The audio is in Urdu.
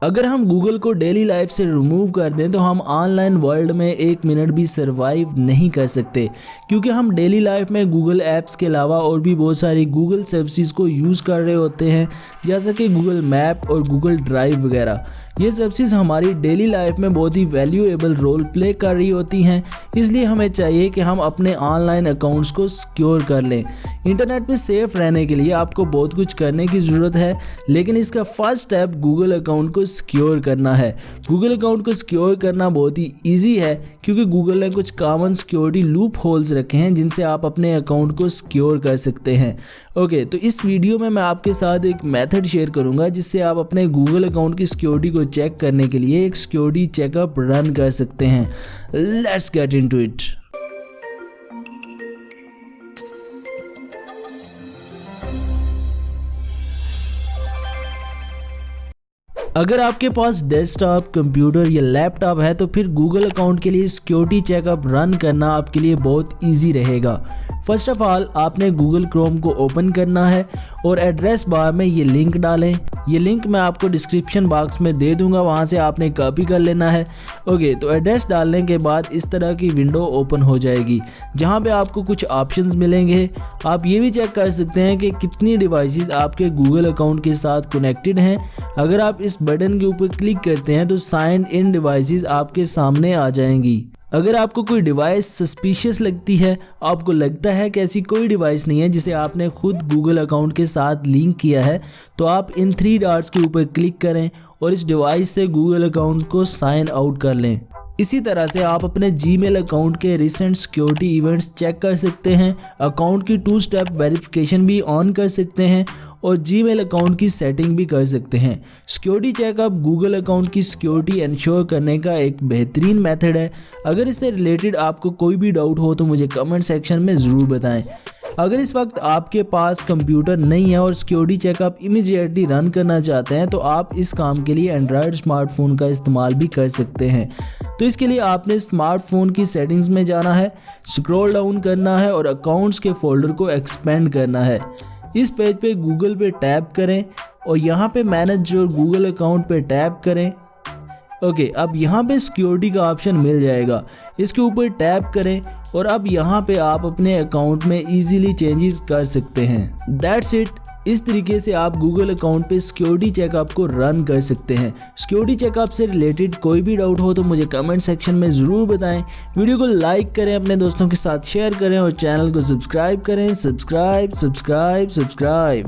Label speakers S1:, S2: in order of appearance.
S1: اگر ہم گوگل کو ڈیلی لائف سے ریموو کر دیں تو ہم آن لائن ورلڈ میں ایک منٹ بھی سروائیو نہیں کر سکتے۔ کیونکہ ہم ڈیلی لائف میں گوگل ایپس کے علاوہ اور بھی بہت ساری گوگل سروسز کو یوز کر رہے ہوتے ہیں، جیسا کہ گوگل میپ اور گوگل ڈرائیو وغیرہ۔ یہ سروسز ہماری ڈیلی لائف میں بہت ہی ویلیویبل رول پلے کر رہی ہوتی ہیں۔ اس لیے ہمیں چاہیے کہ ہم اپنے آن لائن اکاؤنٹس کو سیکیور کر لیں۔ انٹرنیٹ پہ سیف رہنے کے لیے آپ کو بہت کچھ کرنے کی ضرورت ہے، لیکن اس کا فرسٹ سٹیپ گوگل اکاؤنٹ کو سیکیور کرنا ہے۔ گوگل اکاؤنٹ کو سیکیور کرنا بہت ہی ایزی ہے۔ کیونکہ گوگل نے کچھ کامن سیکیورٹی لوپ ہولز رکھے ہیں جن سے آپ اپنے اکاؤنٹ کو سیکیور کر سکتے ہیں۔ اوکے تو اس ویڈیو میں میں آپ کے ساتھ ایک میتھڈ شیئر کروں گا جس سے آپ اپنے گوگل اکاؤنٹ کی سیکیورٹی کو چیک کرنے کے لیے ایک سیکیورٹی چیک اپ رن کر سکتے ہیں۔ لیٹس گیٹ انٹو اٹ اگر آپ کے پاس ڈیسک ٹاپ کمپیوٹر یا لیپ ٹاپ ہے تو پھر گوگل اکاؤنٹ کے لیے سیکیورٹی چیک اپ رن کرنا آپ کے لیے بہت ایزی رہے گا۔ فرسٹ آف آل آپ نے گوگل کروم کو اوپن کرنا ہے اور ایڈریس بار میں یہ لنک ڈالیں۔ یہ لنک میں آپ کو ڈسکرپشن باکس میں دے دوں گا، وہاں سے آپ نے کاپی کر لینا ہے۔ اوکے تو ایڈریس ڈالنے کے بعد اس طرح کی ونڈو اوپن ہو جائے گی، جہاں پہ آپ کو کچھ آپشنز ملیں گے۔ آپ یہ بھی چیک کر سکتے ہیں کہ کتنی ڈیوائسز آپ کے گوگل اکاؤنٹ کے ساتھ کنیکٹڈ ہیں۔ اگر آپ اس بٹن کے اوپر کلک کرتے ہیں تو سائن ان ڈیوائسز آپ کے سامنے آ جائیں گی۔ اگر آپ کو کوئی ڈیوائس سسپیشیس لگتی ہے، آپ کو لگتا ہے کہ ایسی کوئی ڈیوائس نہیں ہے جسے آپ نے خود گوگل اکاؤنٹ کے ساتھ لنک کیا ہے، تو آپ ان تھری ڈارٹس کے اوپر کلک کریں اور اس ڈیوائس سے گوگل اکاؤنٹ کو سائن آؤٹ کر لیں۔ اسی طرح سے آپ اپنے جی میل اکاؤنٹ کے ریسنٹ سیکیورٹی ایونٹس چیک کر سکتے ہیں۔ اکاؤنٹ کی ٹو سٹیپ ویریفیکیشن بھی آن کر سکتے ہیں۔ اور جی میل اکاؤنٹ کی سیٹنگ بھی کر سکتے ہیں۔ Security check up Google account کی سیکیورٹی انشور کرنے کا ایک بہترین میتھڈ ہے۔ اگر اس سے ریلیٹڈ آپ کو کوئی بھی ڈاؤٹ ہو تو مجھے کمنٹ سیکشن میں ضرور بتائیں۔ اگر اس وقت آپ کے پاس کمپیوٹر نہیں ہے اور security check up immediately run کرنا چاہتے ہیں تو آپ اس کام کے لیے اینڈرائڈ اسمارٹ فون کا استعمال بھی کر سکتے ہیں۔ تو اس کے لیے آپ نے اسمارٹ فون کی سیٹنگز میں جانا ہے سکرول ڈاؤن کرنا ہے اور اکاؤنٹس کے فولڈر کو ایکسپینڈ کرنا ہے۔ اس پیج پہ گوگل پہ ٹیپ کریں اور یہاں پہ مینج جو گوگل اکاؤنٹ پہ ٹیپ کریں۔ اوکے، اب یہاں پہ سیکیورٹی کا آپشن مل جائے گا۔ اس کے اوپر ٹیپ کریں اور اب یہاں پہ آپ اپنے اکاؤنٹ میں ایزیلی چینجز کر سکتے ہیں۔ دیٹس اٹ اس طریقے سے آپ گوگل اکاؤنٹ پہ سیکیورٹی چیک اپ کو رن کر سکتے ہیں۔ سیکیورٹی چیک اپ سے ریلیٹڈ کوئی بھی ڈاؤٹ ہو تو مجھے کمنٹ سیکشن میں ضرور بتائیں۔ ویڈیو کو لائک کریں، اپنے دوستوں کے ساتھ شیئر کریں اور چینل کو سبسکرائب کریں۔ Subscribe subscribe subscribe